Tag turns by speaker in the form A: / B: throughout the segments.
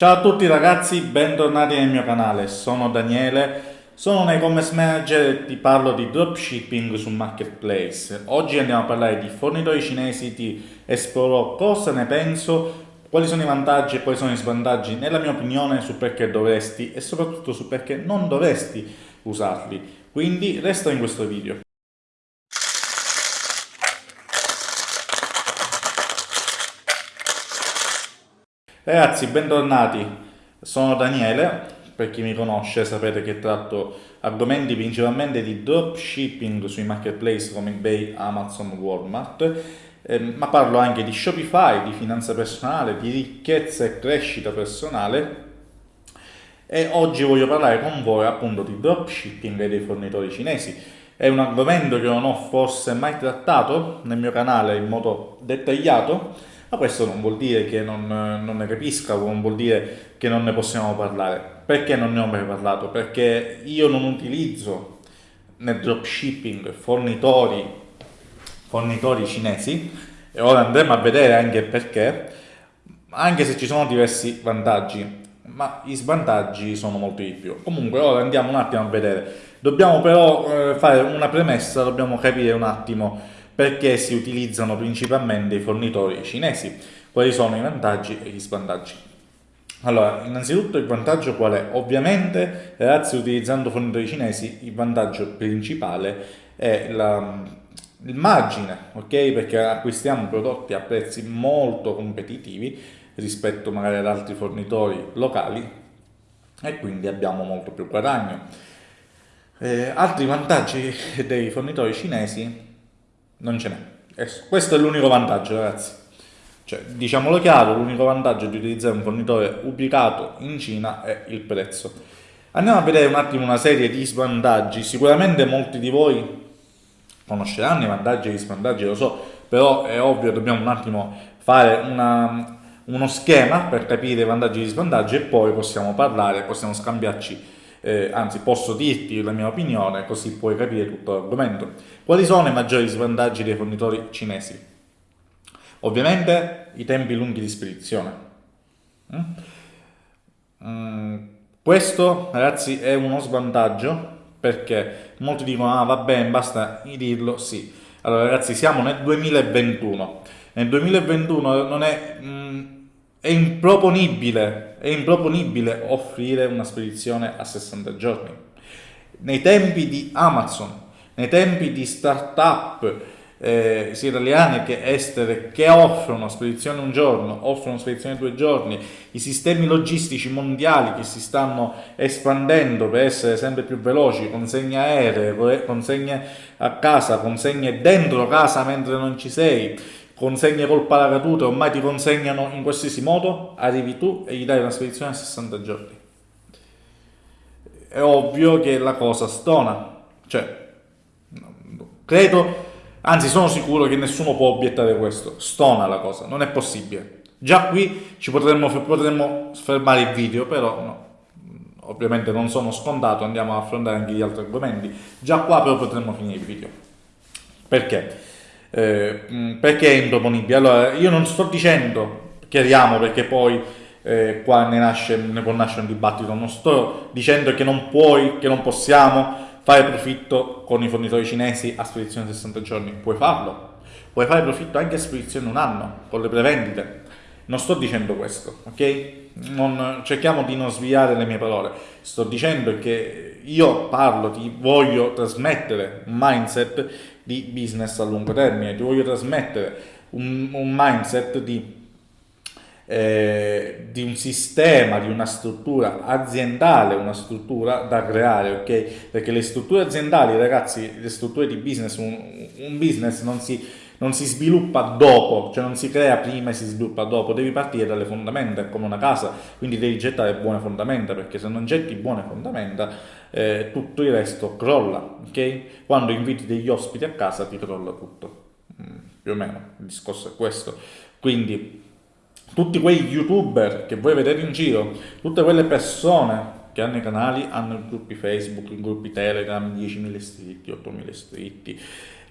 A: Ciao a tutti ragazzi, bentornati nel mio canale, sono Daniele, sono un e-commerce manager e ti parlo di dropshipping su Marketplace. Oggi andiamo a parlare di fornitori cinesi, ti esplorerò cosa ne penso, quali sono i vantaggi e quali sono i svantaggi nella mia opinione su perché dovresti e soprattutto su perché non dovresti usarli. Quindi resta in questo video. Ragazzi, bentornati. Sono Daniele, per chi mi conosce sapete che tratto argomenti principalmente di dropshipping sui marketplace come eBay, Amazon, Walmart, eh, ma parlo anche di Shopify, di finanza personale, di ricchezza e crescita personale e oggi voglio parlare con voi appunto di dropshipping e dei fornitori cinesi. È un argomento che non ho forse mai trattato nel mio canale in modo dettagliato, ma questo non vuol dire che non, non ne capisca, non vuol dire che non ne possiamo parlare. Perché non ne ho mai parlato? Perché io non utilizzo nel dropshipping fornitori, fornitori cinesi, e ora andremo a vedere anche perché, anche se ci sono diversi vantaggi, ma i svantaggi sono molti di più. Comunque ora andiamo un attimo a vedere. Dobbiamo però eh, fare una premessa, dobbiamo capire un attimo perché si utilizzano principalmente i fornitori cinesi. Quali sono i vantaggi e gli svantaggi? Allora, innanzitutto il vantaggio qual è? Ovviamente, ragazzi, utilizzando fornitori cinesi, il vantaggio principale è la, il margine, ok? Perché acquistiamo prodotti a prezzi molto competitivi rispetto magari ad altri fornitori locali e quindi abbiamo molto più guadagno. Eh, altri vantaggi dei fornitori cinesi non ce n'è. Questo è l'unico vantaggio, ragazzi. Cioè, diciamolo chiaro, l'unico vantaggio di utilizzare un fornitore ubicato in Cina è il prezzo. Andiamo a vedere un attimo una serie di svantaggi. Sicuramente molti di voi conosceranno i vantaggi e gli svantaggi, lo so, però è ovvio, dobbiamo un attimo fare una, uno schema per capire i vantaggi e gli svantaggi e poi possiamo parlare, possiamo scambiarci eh, anzi posso dirti la mia opinione così puoi capire tutto l'argomento. Quali sono i maggiori svantaggi dei fornitori cinesi? Ovviamente i tempi lunghi di spedizione. Mm? Mm, questo ragazzi è uno svantaggio perché molti dicono ah va bene basta dirlo, sì. Allora ragazzi siamo nel 2021, nel 2021 non è... Mm, è improponibile, è improponibile offrire una spedizione a 60 giorni. Nei tempi di Amazon, nei tempi di start-up, eh, sia italiane che estere, che offrono spedizione un giorno, offrono spedizione due giorni, i sistemi logistici mondiali che si stanno espandendo per essere sempre più veloci, consegne aeree, consegne a casa, consegne dentro casa mentre non ci sei, consegne col paracadute, ormai ti consegnano in qualsiasi modo, arrivi tu e gli dai una spedizione a 60 giorni. È ovvio che la cosa stona, cioè, credo, anzi sono sicuro che nessuno può obiettare questo, stona la cosa, non è possibile. Già qui ci potremmo, potremmo fermare il video, però no, ovviamente non sono scontato, andiamo a affrontare anche gli altri argomenti. Già qua però potremmo finire il video. Perché? Eh, mm, perché è improponibile? Allora, io non sto dicendo, chiariamo perché poi eh, qua ne, nasce, ne può nascere un dibattito, non sto dicendo che non puoi, che non possiamo fare profitto con i fornitori cinesi a spedizione 60 giorni, puoi farlo, puoi fare profitto anche a spedizione un anno, con le prevendite, non sto dicendo questo, ok? Non, cerchiamo di non sviare le mie parole, sto dicendo che io parlo, ti voglio trasmettere un mindset di business a lungo termine, ti voglio trasmettere un, un mindset di, eh, di, un sistema, di una struttura aziendale, una struttura da creare, ok? Perché le strutture aziendali, ragazzi, le strutture di business, un, un business non si, non si sviluppa dopo, cioè non si crea prima e si sviluppa dopo, devi partire dalle fondamenta, è come una casa, quindi devi gettare buone fondamenta, perché se non getti buone fondamenta eh, tutto il resto crolla, ok? Quando inviti degli ospiti a casa ti crolla tutto, mm, più o meno, il discorso è questo. Quindi tutti quei youtuber che voi vedete in giro, tutte quelle persone che hanno i canali, hanno i gruppi Facebook, i gruppi Telegram, 10.000 iscritti, 8.000 iscritti,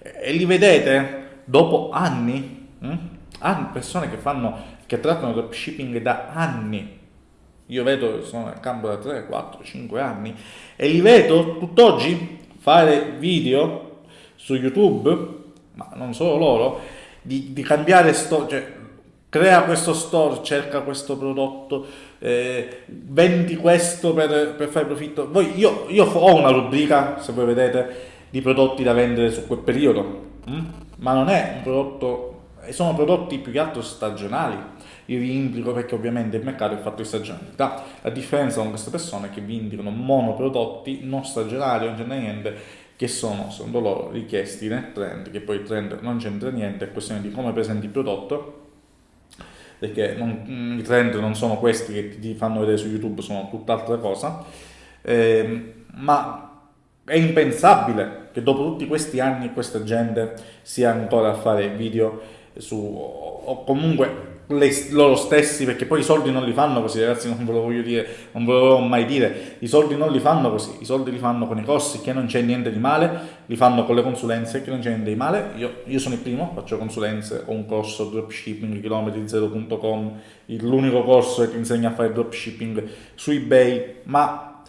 A: e li vedete dopo anni, hm? persone che fanno, che trattano dropshipping da anni, io vedo, sono nel campo da 3, 4, 5 anni e li vedo tutt'oggi fare video su YouTube, ma non solo loro, di, di cambiare store, cioè crea questo store, cerca questo prodotto, eh, vendi questo per, per fare profitto. Voi, io, io, ho una rubrica, se voi vedete, di prodotti da vendere su quel periodo, hm? Ma non è un prodotto, sono prodotti più che altro stagionali. Io vi indico perché ovviamente il mercato è fatto di stagionalità. La differenza con queste persone è che vi indicano monoprodotti non stagionali, non c'è niente, che sono secondo loro richiesti nel trend, che poi il trend non c'entra niente, è questione di come presenti il prodotto perché non, i trend non sono questi che ti fanno vedere su YouTube, sono tutt'altra cosa, eh, ma è impensabile che dopo tutti questi anni questa gente sia ancora a fare video su, o comunque le, loro stessi, perché poi i soldi non li fanno così, ragazzi, non ve lo voglio dire, non ve lo voglio mai dire, i soldi non li fanno così, i soldi li fanno con i corsi che non c'è niente di male, li fanno con le consulenze che non c'è niente di male, io, io sono il primo, faccio consulenze, ho un corso dropshipping, chilometri 0.com, l'unico corso che ti insegna a fare dropshipping su eBay, ma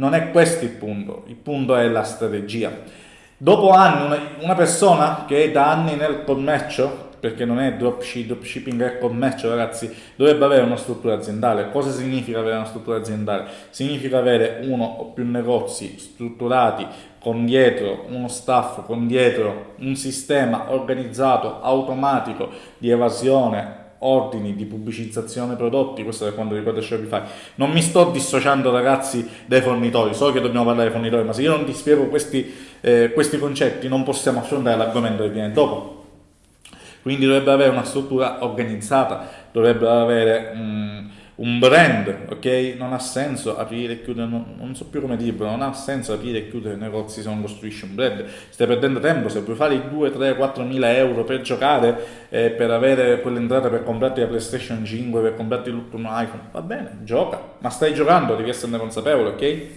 A: non è questo il punto, il punto è la strategia. Dopo anni, una, persona che è da anni nel commercio, perché non è dropshipping, è commercio ragazzi, dovrebbe avere una struttura aziendale. Cosa significa avere una struttura aziendale? Significa avere uno o più negozi strutturati con dietro uno staff, con dietro un sistema organizzato, automatico di evasione, ordini di pubblicizzazione prodotti, questo è quando riguarda Shopify. Non mi sto dissociando ragazzi dai fornitori, so che dobbiamo parlare dei fornitori, ma se io non ti spiego questi, eh, questi concetti non possiamo affrontare l'argomento che viene dopo. Quindi dovrebbe avere una struttura organizzata, dovrebbe avere um, un brand, ok? Non ha senso aprire e chiudere, non, non, so più come dirlo, non ha senso aprire e chiudere negozi se non costruisci un brand. Stai perdendo tempo, se puoi fare i 2, 3, 4 mila euro per giocare, eh, per avere quell'entrata per comprarti la PlayStation 5, per comprarti un iPhone, va bene, gioca, ma stai giocando, devi esserne consapevole, ok?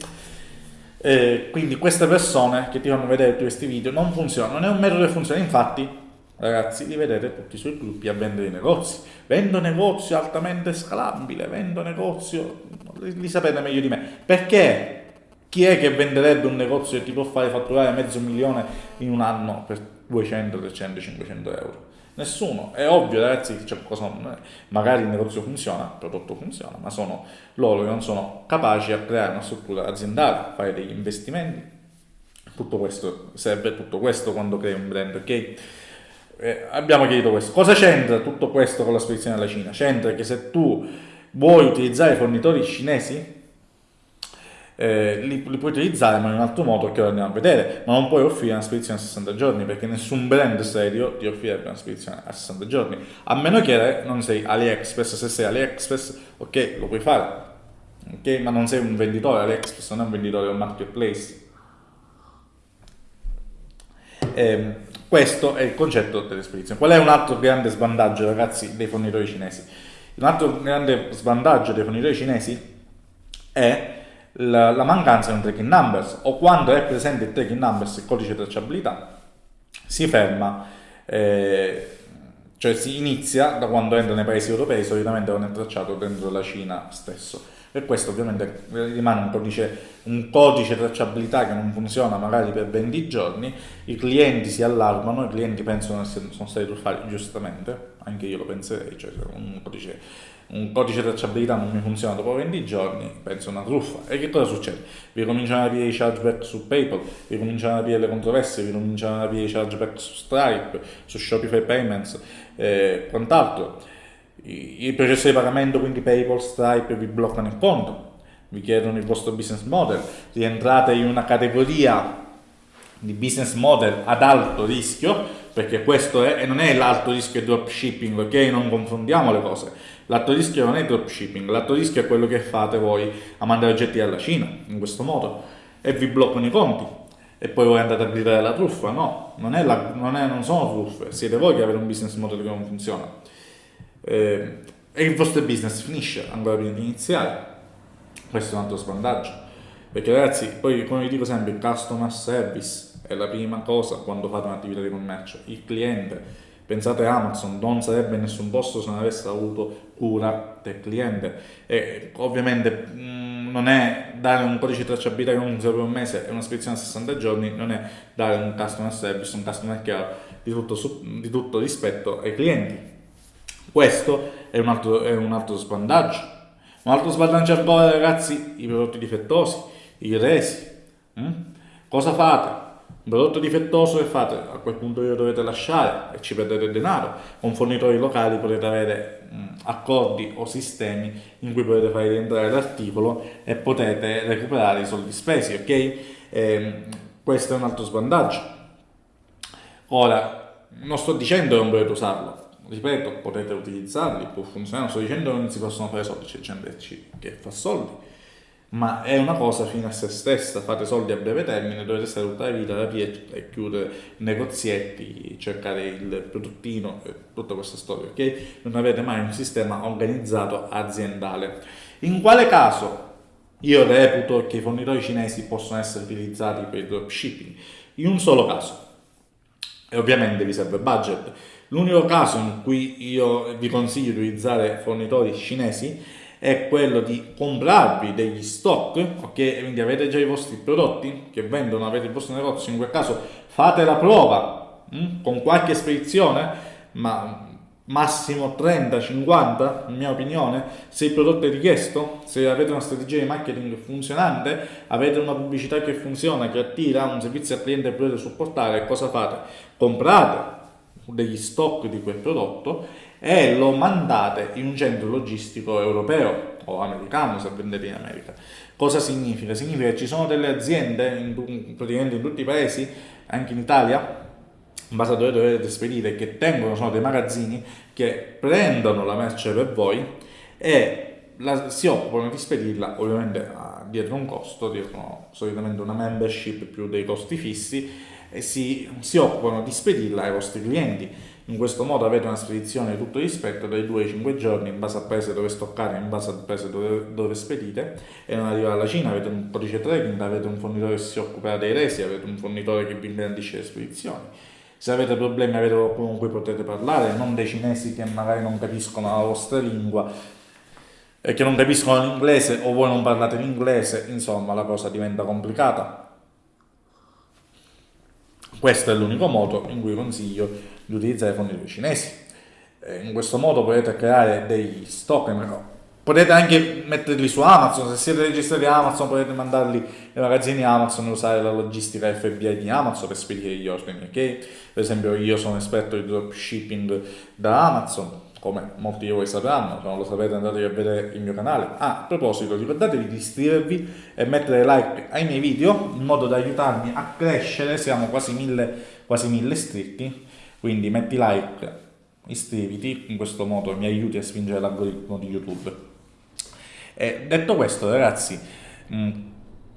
A: Eh, quindi queste persone che ti fanno vedere questi video non funzionano, non è un metodo che funziona, infatti Ragazzi, li vedete tutti sui gruppi a vendere i negozi. Vendo negozio altamente scalabile, vendo negozio, li sapete meglio di me. Perché? Chi è che venderebbe un negozio che ti può fare fatturare mezzo milione in un anno per 200, 300, 500 euro? Nessuno. È ovvio, ragazzi, c'è qualcosa, magari il negozio funziona, il prodotto funziona, ma sono loro che non sono capaci a creare una struttura aziendale, fare degli investimenti. Tutto questo, serve tutto questo quando crei un brand, ok? eh, abbiamo chiarito questo. Cosa c'entra tutto questo con la spedizione alla Cina? C'entra che se tu vuoi utilizzare fornitori cinesi, eh, li, li, puoi utilizzare ma in un altro modo che ora andiamo a vedere, ma non puoi offrire una spedizione a 60 giorni perché nessun brand serio ti offrirebbe una spedizione a 60 giorni, a meno che non sei AliExpress, se sei AliExpress ok lo puoi fare, ok ma non sei un venditore, AliExpress non è un venditore, è un marketplace. Eh, questo è il concetto delle spedizioni. Qual è un altro grande svantaggio, ragazzi, dei fornitori cinesi? Un altro grande svantaggio dei fornitori cinesi è la, la mancanza di un tracking numbers o quando è presente il tracking numbers, il codice tracciabilità, si ferma, eh, cioè si inizia da quando entra nei paesi europei, solitamente non è tracciato dentro la Cina stesso e questo ovviamente rimane un codice, un codice tracciabilità che non funziona magari per 20 giorni, i clienti si allarmano, i clienti pensano che sono stati truffati giustamente, anche io lo penserei, cioè un codice, un codice tracciabilità non mi funziona dopo 20 giorni, penso una truffa. E che cosa succede? Vi cominciano ad aprire i chargeback su PayPal, vi cominciano ad aprire le controversie, vi cominciano ad aprire i chargeback su Stripe, su Shopify Payments e eh, quant'altro i, i processi di pagamento, quindi PayPal, Stripe, vi bloccano il conto, vi chiedono il vostro business model, rientrate in una categoria di business model ad alto rischio, perché questo è, e non è l'alto rischio dropshipping, ok? Non confondiamo le cose. L'alto rischio non è dropshipping, l'alto rischio è quello che fate voi a mandare oggetti alla Cina, in questo modo, e vi bloccano i conti. E poi voi andate a gridare la truffa, no, non, è la, non, è, non sono truffe, siete voi che avete un business model che non funziona eh, e il vostro business finisce ancora prima di iniziare. Questo è un altro svantaggio. Perché ragazzi, poi come vi dico sempre, il customer service è la prima cosa quando fate un'attività di commercio. Il cliente, Pensate Amazon non sarebbe in nessun posto se non avesse avuto cura del cliente e ovviamente mm, non è dare un codice di tracciabilità che non serve un mese e una spedizione a 60 giorni, non è dare un customer service, un customer care di tutto, di tutto rispetto ai clienti. Questo è un altro, è un altro svantaggio. Un altro svantaggio ancora ragazzi, i prodotti difettosi, i resi. Hm? Cosa fate? Un prodotto difettoso che fate? A quel punto lo dovete lasciare e ci perdete denaro. Con fornitori locali potete avere mh, accordi o sistemi in cui potete fare rientrare l'articolo e potete recuperare i soldi spesi, ok? E, ehm, questo è un altro svantaggio. Ora, non sto dicendo che non potete usarlo, ripeto, potete utilizzarli, può funzionare, non sto dicendo che non si possono fare soldi, c'è gente che fa soldi ma è una cosa fine a se stessa, fate soldi a breve termine, dovete stare tutta la vita, aprire e chiudere negozietti, cercare il prodottino tutta questa storia, ok? Non avete mai un sistema organizzato aziendale. In quale caso io reputo che i fornitori cinesi possono essere utilizzati per il dropshipping? In un solo caso, e ovviamente vi serve budget. L'unico caso in cui io vi consiglio di utilizzare fornitori cinesi è quello di comprarvi degli stock, ok? Quindi avete già i vostri prodotti che vendono, avete il vostro negozio, in quel caso fate la prova mh? Hm? con qualche spedizione, ma massimo 30-50 in mia opinione se il prodotto è richiesto se avete una strategia di marketing funzionante avete una pubblicità che funziona che attira un servizio al cliente che potete supportare cosa fate? comprate degli stock di quel prodotto e lo mandate in un centro logistico europeo o americano se vendete in America. Cosa significa? Significa che ci sono delle aziende in, praticamente in tutti i paesi, anche in Italia, in base a dove dovete spedire, che tengono, sono dei magazzini che prendono la merce per voi e la, si occupano di spedirla ovviamente a, dietro un costo, dietro solitamente una membership più dei costi fissi e si, si occupano di spedirla ai vostri clienti in questo modo avete una spedizione di tutto rispetto dai 2 ai 5 giorni in base al paese dove stoccare, in base al paese dove, dove spedite e non arriva alla Cina, avete un codice tracking, avete un fornitore che si occupa dei resi, avete un fornitore che vi garantisce le spedizioni. Se avete problemi avete qualcuno con cui potete parlare, non dei cinesi che magari non capiscono la vostra lingua e che non capiscono l'inglese o voi non parlate l'inglese, insomma la cosa diventa complicata. Questo è l'unico modo in cui consiglio di utilizzare fornitori cinesi. In questo modo potete creare degli stock, potete anche metterli su Amazon, se siete registrati Amazon potete mandarli nei magazzini Amazon e usare la logistica FBI di Amazon per spedire gli ordini, ok? Per esempio io sono esperto di dropshipping da Amazon, come molti di voi sapranno, se non lo sapete andate a vedere il mio canale. Ah, a proposito, ricordatevi di iscrivervi e mettere like ai miei video in modo da aiutarmi a crescere, siamo quasi mille, quasi mille iscritti quindi metti like, iscriviti, in questo modo mi aiuti a spingere l'algoritmo di YouTube. E detto questo ragazzi, mm,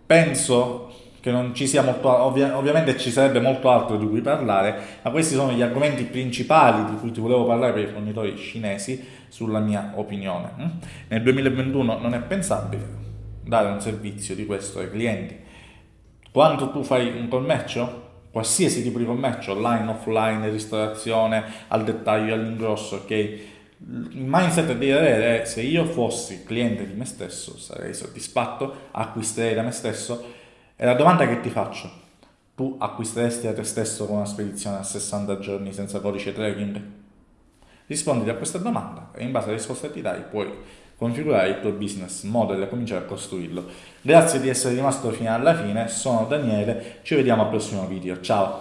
A: penso che non ci sia molto, ovvia, ovviamente ci sarebbe molto altro di cui parlare, ma questi sono gli argomenti principali di cui ti volevo parlare per i fornitori cinesi, sulla mia opinione. Mm? Nel 2021 non è pensabile dare un servizio di questo ai clienti. Quando tu fai un commercio, qualsiasi tipo di commercio, online, offline, ristorazione, al dettaglio, all'ingrosso, ok? Il mindset devi avere è se io fossi cliente di me stesso, sarei soddisfatto, acquisterei da me stesso. E la domanda che ti faccio, tu acquisteresti da te stesso con una spedizione a 60 giorni senza codice tracking? Rispondi a questa domanda e in base alle risposte che ti dai puoi configurare il tuo business model e cominciare a costruirlo. Grazie di essere rimasto fino alla fine, sono Daniele, ci vediamo al prossimo video, ciao!